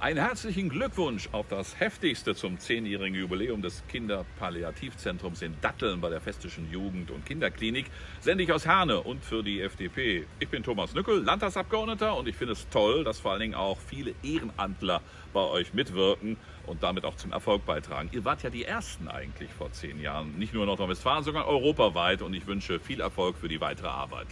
Einen herzlichen Glückwunsch auf das heftigste zum zehnjährigen Jubiläum des Kinderpalliativzentrums in Datteln bei der Festischen Jugend- und Kinderklinik sende ich aus Herne und für die FDP. Ich bin Thomas Nückel, Landtagsabgeordneter und ich finde es toll, dass vor allen Dingen auch viele Ehrenamtler bei euch mitwirken und damit auch zum Erfolg beitragen. Ihr wart ja die Ersten eigentlich vor zehn Jahren, nicht nur in Nordrhein-Westfalen, sondern europaweit und ich wünsche viel Erfolg für die weitere Arbeit.